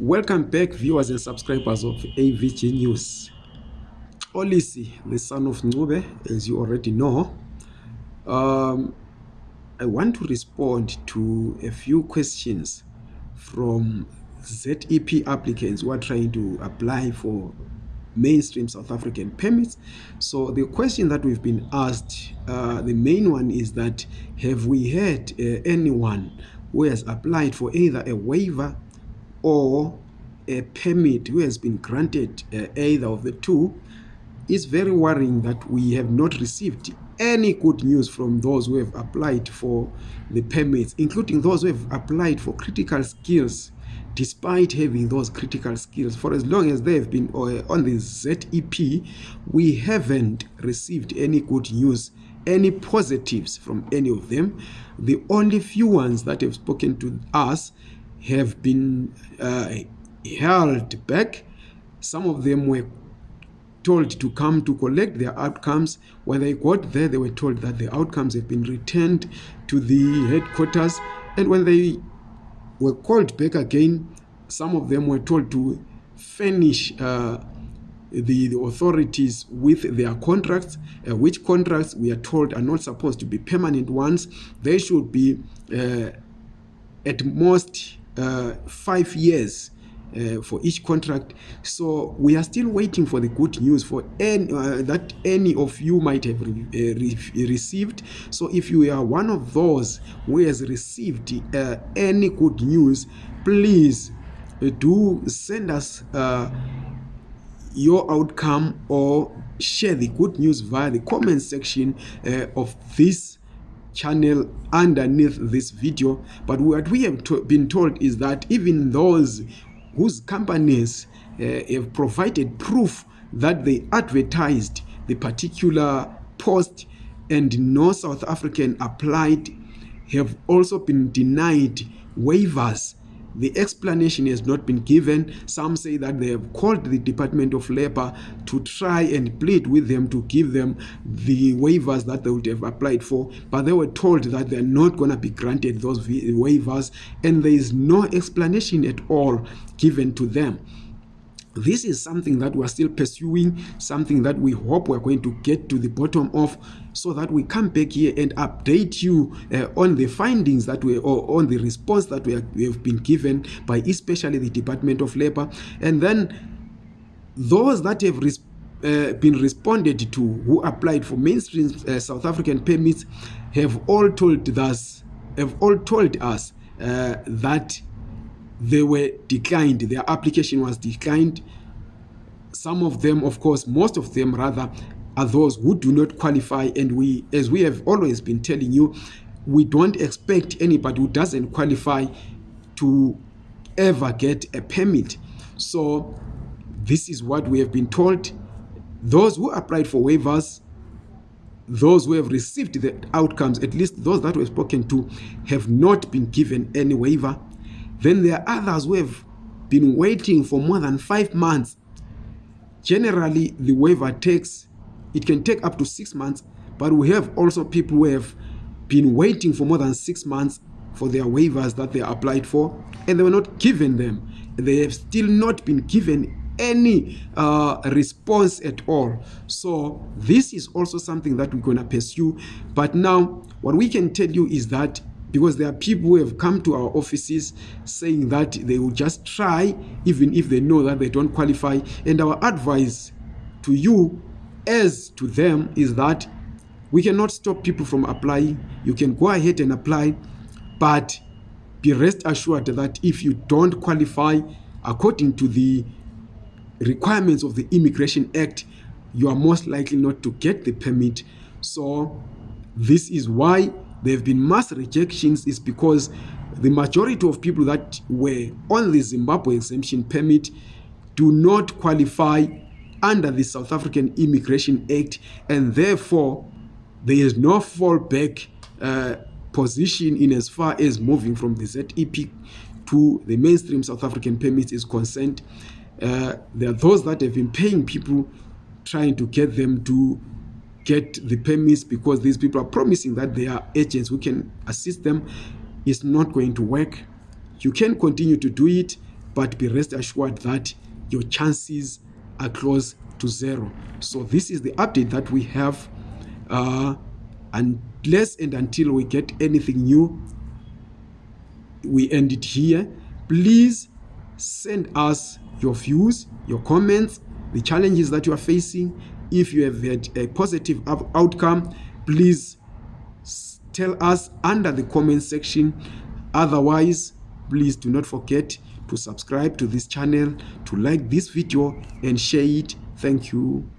Welcome back, viewers and subscribers of AVG News. Olisi, the son of Nube, as you already know, um, I want to respond to a few questions from ZEP applicants who are trying to apply for mainstream South African permits. So the question that we've been asked, uh, the main one is that have we had uh, anyone who has applied for either a waiver or a permit who has been granted uh, either of the two it's very worrying that we have not received any good news from those who have applied for the permits including those who have applied for critical skills despite having those critical skills. For as long as they have been uh, on the zep we haven't received any good news any positives from any of them. The only few ones that have spoken to us have been uh, held back. Some of them were told to come to collect their outcomes. When they got there they were told that the outcomes have been returned to the headquarters. And when they were called back again some of them were told to finish uh, the, the authorities with their contracts uh, which contracts we are told are not supposed to be permanent ones. They should be uh, at most uh, five years uh, for each contract. So we are still waiting for the good news for any uh, that any of you might have re uh, re received. So if you are one of those who has received uh, any good news please uh, do send us uh, your outcome or share the good news via the comment section uh, of this channel underneath this video but what we have to been told is that even those whose companies uh, have provided proof that they advertised the particular post and no south african applied have also been denied waivers the explanation has not been given. Some say that they have called the department of labor to try and plead with them to give them the waivers that they would have applied for but they were told that they're not going to be granted those waivers and there is no explanation at all given to them this is something that we're still pursuing something that we hope we're going to get to the bottom of so that we come back here and update you uh, on the findings that we or on the response that we, are, we have been given by especially the department of labor and then those that have uh, been responded to who applied for mainstream uh, south african permits have all told us have all told us uh, that they were declined their application was declined. Some of them of course most of them rather are those who do not qualify. And we as we have always been telling you we don't expect anybody who doesn't qualify to ever get a permit. So this is what we have been told. Those who applied for waivers those who have received the outcomes at least those that were spoken to have not been given any waiver then there are others who have been waiting for more than five months. Generally the waiver takes it can take up to six months but we have also people who have been waiting for more than six months for their waivers that they applied for and they were not given them. They have still not been given any uh, response at all. So this is also something that we're going to pursue. But now what we can tell you is that because there are people who have come to our offices saying that they will just try even if they know that they don't qualify. And our advice to you as to them is that we cannot stop people from applying. You can go ahead and apply but be rest assured that if you don't qualify according to the requirements of the immigration act you are most likely not to get the permit. So this is why there have been mass rejections is because the majority of people that were on the zimbabwe exemption permit do not qualify under the south african immigration act and therefore there is no fallback uh, position in as far as moving from the zep to the mainstream south african permits is concerned. Uh, there are those that have been paying people trying to get them to get the permits because these people are promising that they are agents who can assist them is not going to work. You can continue to do it but be rest assured that your chances are close to zero. So this is the update that we have uh, unless and until we get anything new we end it here. Please send us your views your comments the challenges that you are facing if you have had a positive outcome please tell us under the comment section. Otherwise please do not forget to subscribe to this channel to like this video and share it. Thank you